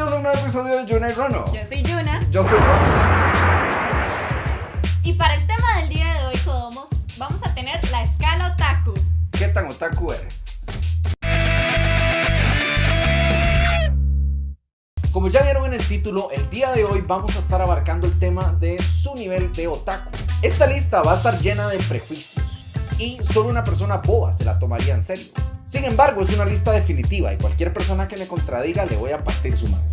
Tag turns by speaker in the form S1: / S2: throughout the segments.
S1: Bienvenidos a un nuevo episodio de Yuna y Rono.
S2: Yo soy Yuna.
S1: Yo soy Rono.
S2: Y para el tema del día de hoy, Codomos, vamos a tener la escala otaku.
S1: ¿Qué tan otaku eres? Como ya vieron en el título, el día de hoy vamos a estar abarcando el tema de su nivel de otaku. Esta lista va a estar llena de prejuicios y solo una persona boba se la tomaría en serio. Sin embargo, es una lista definitiva y cualquier persona que me contradiga le voy a partir su madre.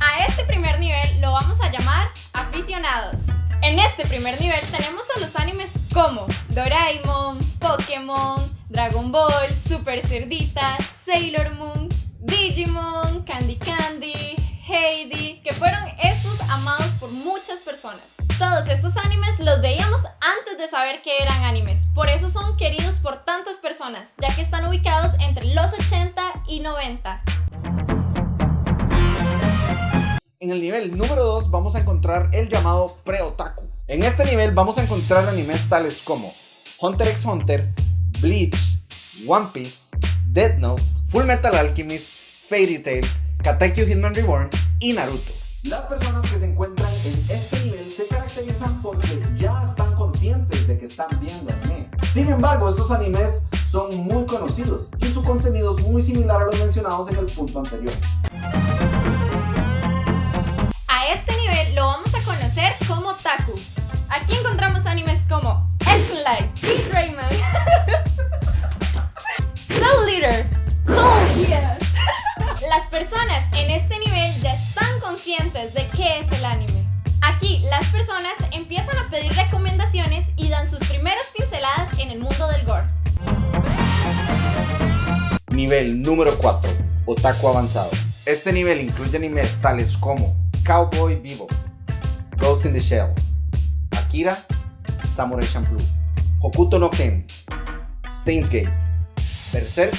S2: A este primer nivel lo vamos a llamar aficionados. En este primer nivel tenemos a los animes como Doraemon, Pokémon, Dragon Ball, Super Cerdita, Sailor Moon, Digimon, Candy Candy, por muchas personas. Todos estos animes los veíamos antes de saber que eran animes, por eso son queridos por tantas personas, ya que están ubicados entre los 80 y 90.
S1: En el nivel número 2 vamos a encontrar el llamado pre-otaku. En este nivel vamos a encontrar animes tales como Hunter x Hunter, Bleach, One Piece, Death Note, Full Metal Alchemist, Fairy Tail, Katekyo Hitman Reborn y Naruto. Las personas que se encuentran en este nivel se caracterizan porque ya están conscientes de que están viendo anime. Sin embargo, estos animes son muy conocidos y su contenido es muy similar a los mencionados en el punto anterior.
S2: A este nivel lo vamos a conocer como Taku. Aquí encontramos animes como Elfen Light, Keith Rayman, Soul Leader, Cool Yes. Las personas en este nivel ya están conscientes de Aquí las personas empiezan a pedir recomendaciones y dan sus primeras pinceladas en el mundo del gore.
S1: Nivel número 4. Otaku avanzado. Este nivel incluye animes tales como Cowboy Vivo, Ghost in the Shell, Akira, Samurai Champloo, Hokuto no Ken, Steins Gate, Berserk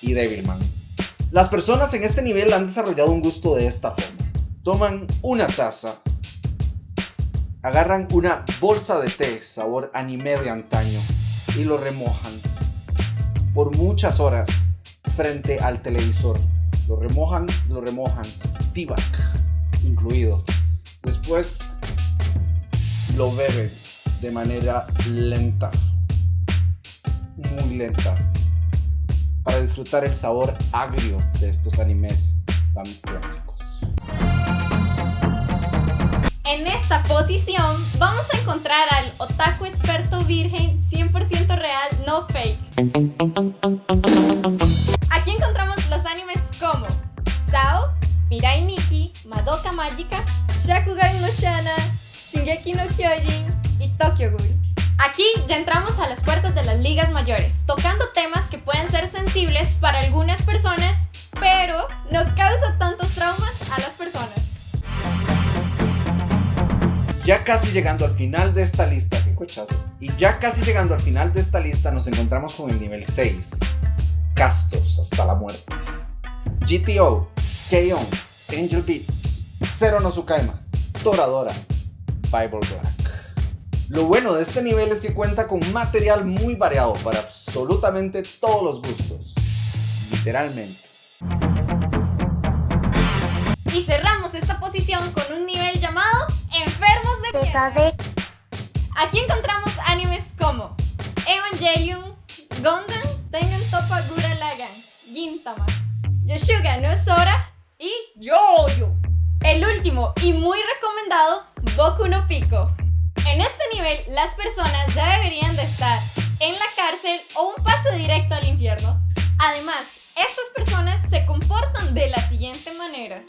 S1: y Devilman. Las personas en este nivel han desarrollado un gusto de esta forma. Toman una taza, agarran una bolsa de té sabor anime de antaño y lo remojan por muchas horas frente al televisor. Lo remojan, lo remojan, tibac incluido. Después lo beben de manera lenta, muy lenta, para disfrutar el sabor agrio de estos animes tan clásicos.
S2: En esta posición vamos a encontrar al otaku experto virgen 100% real, no fake. Aquí encontramos los animes como Sao, Mirai Nikki, Madoka Magica, Shakugan no Shana, Shingeki no Kyojin y Tokyo Ghoul. Aquí ya entramos a las puertas de las ligas mayores, tocando temas que pueden ser sensibles para algunas personas, pero no causa tantos traumas a las personas.
S1: Ya casi llegando al final de esta lista, qué cochazo. Y ya casi llegando al final de esta lista nos encontramos con el nivel 6. Castos hasta la muerte. GTO, K-On, Angel Beats, Zero no Tsukaima, Toradora, Bible Black. Lo bueno de este nivel es que cuenta con material muy variado para absolutamente todos los gustos. Literalmente.
S2: Y cerramos esta posición con un nivel Aquí encontramos animes como Evangelion, Gundam, Tengen Toppa Gurren Lagann, Gintama, Yoshuga no Sora y Yoyo. El último y muy recomendado, Boku no Pico. En este nivel, las personas ya deberían de estar en la cárcel o un pase directo al infierno. Además, estas personas se comportan de la siguiente manera.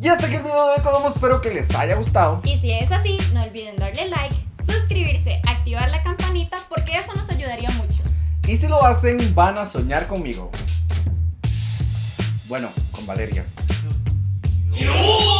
S1: Y hasta aquí el video de Codomo, espero que les haya gustado.
S2: Y si es así, no olviden darle like, suscribirse, activar la campanita porque eso nos ayudaría mucho.
S1: Y si lo hacen, van a soñar conmigo. Bueno, con Valeria.
S3: No.